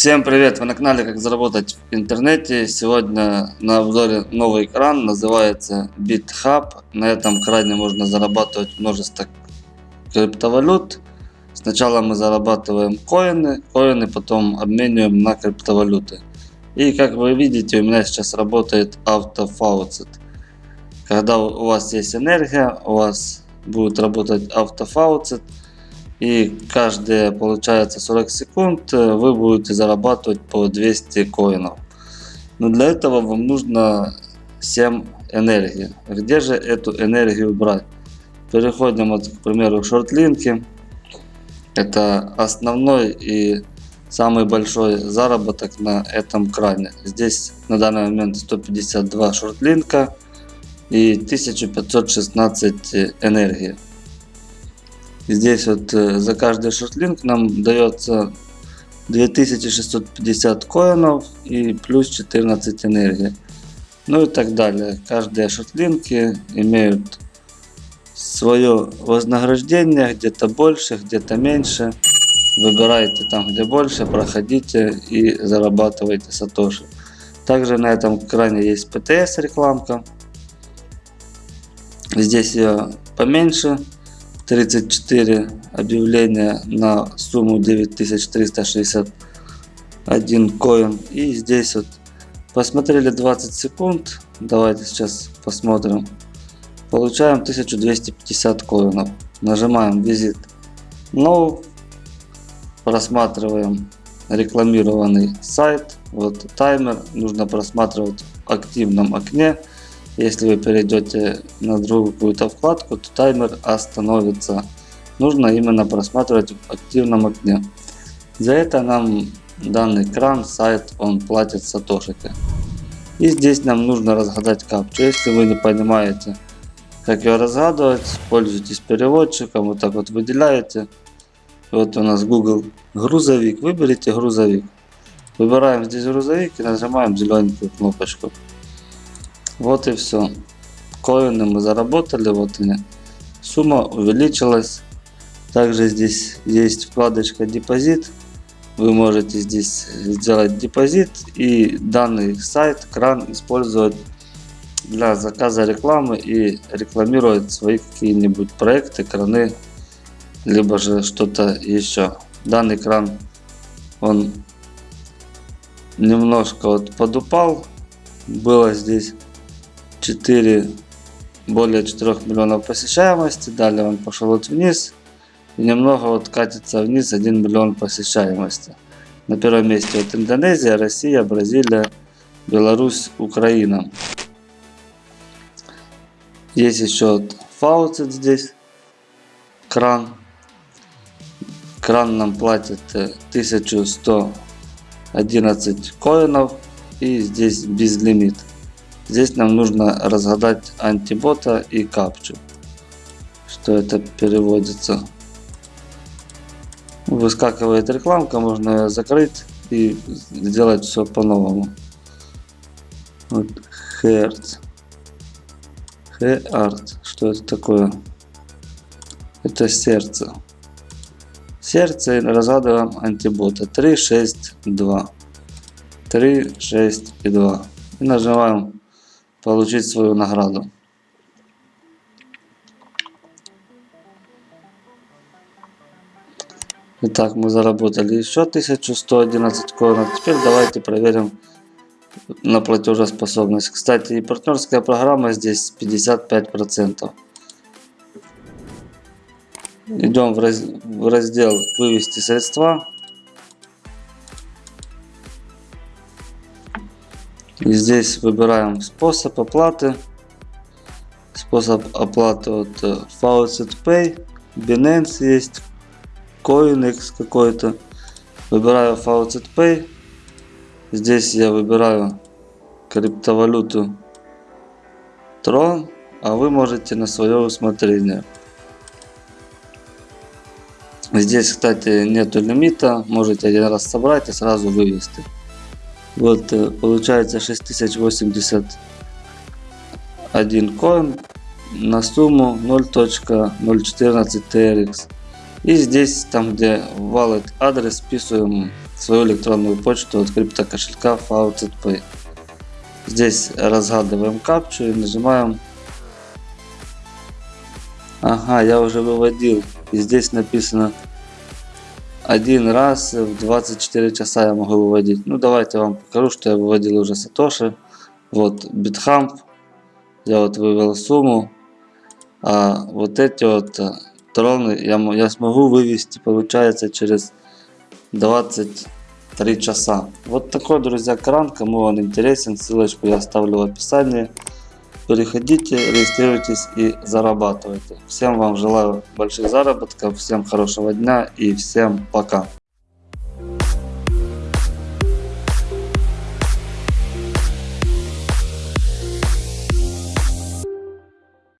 Всем привет! Вы на канале Как заработать в интернете. Сегодня на обзоре новый экран, называется BitHub. На этом экране можно зарабатывать множество криптовалют. Сначала мы зарабатываем коины, коины потом обмениваем на криптовалюты. И как вы видите, у меня сейчас работает автофауцет. Когда у вас есть энергия, у вас будет работать автофауцет и каждые получается 40 секунд э, вы будете зарабатывать по 200 коинов. Но для этого вам нужно 7 энергии. Где же эту энергию брать? Переходим вот, к примеру к шортлинке. Это основной и самый большой заработок на этом кране. Здесь на данный момент 152 шортлинка и 1516 энергии. Здесь вот э, за каждый шортлинг нам дается 2650 коинов и плюс 14 энергии. Ну и так далее. Каждые шортлинки имеют свое вознаграждение, где-то больше, где-то меньше. Выбирайте там, где больше, проходите и зарабатывайте сатоши. Также на этом экране есть PTS рекламка. Здесь ее поменьше. 34 объявления на сумму 9361 коин. И здесь вот посмотрели 20 секунд. Давайте сейчас посмотрим. Получаем 1250 коинов. Нажимаем визит. Ну, просматриваем рекламированный сайт. Вот таймер нужно просматривать в активном окне. Если вы перейдете на другую какую-то вкладку, то таймер остановится. Нужно именно просматривать в активном окне. За это нам данный кран, сайт, он платит сатошики. И здесь нам нужно разгадать капчу. Если вы не понимаете, как ее разгадывать, пользуйтесь переводчиком, вот так вот выделяете. Вот у нас Google грузовик, выберите грузовик. Выбираем здесь грузовик и нажимаем зелененькую кнопочку. Вот и все. Коины мы заработали, вот они. Сумма увеличилась. Также здесь есть вкладочка депозит. Вы можете здесь сделать депозит и данный сайт, кран использовать для заказа рекламы и рекламировать свои какие-нибудь проекты, краны, либо же что-то еще. Данный кран, он немножко вот подупал, было здесь 4, более 4 миллионов посещаемости. Далее он пошел вот вниз. И немного вот катится вниз 1 миллион посещаемости. На первом месте вот Индонезия, Россия, Бразилия, Беларусь, Украина. Есть еще вот фауцет здесь. Кран. Кран нам платит 1111 э, коинов. И здесь безлимит. Здесь нам нужно разгадать антибота и капчу. Что это переводится. Выскакивает рекламка, можно ее закрыть и сделать все по-новому. Вот Hertz. Heart. Что это такое? Это сердце. Сердце разгадываем антибота. 3, 6, 2. 3, 6 и 2. И нажимаем получить свою награду. Итак, мы заработали еще 1111 коинов. Теперь давайте проверим на платежеспособность. Кстати, и партнерская программа здесь 55%. Идем в раздел «Вывести средства». И здесь выбираем способ оплаты. Способ оплаты от э, Faucet Pay, Binance есть, CoinX какой-то. Выбираю Faucet Pay. Здесь я выбираю криптовалюту Tron, а вы можете на свое усмотрение. Здесь, кстати, нету лимита, можете один раз собрать и сразу вывести. Вот э, получается 6081 коин на сумму 0.014 TRX. И здесь, там где wallet адрес, вписываем свою электронную почту от криптокошелька FaucetPay. Здесь разгадываем капчу и нажимаем. Ага, я уже выводил. И здесь написано один раз в 24 часа я могу выводить. Ну давайте я вам покажу, что я выводил уже Сатоши. Вот BitHump. Я вот вывел сумму. А вот эти вот э, троны я, я смогу вывести, получается, через 23 часа. Вот такой, друзья, кран. Кому он интересен, ссылочку я оставлю в описании. Переходите, регистрируйтесь и зарабатывайте. Всем вам желаю больших заработков, всем хорошего дня и всем пока.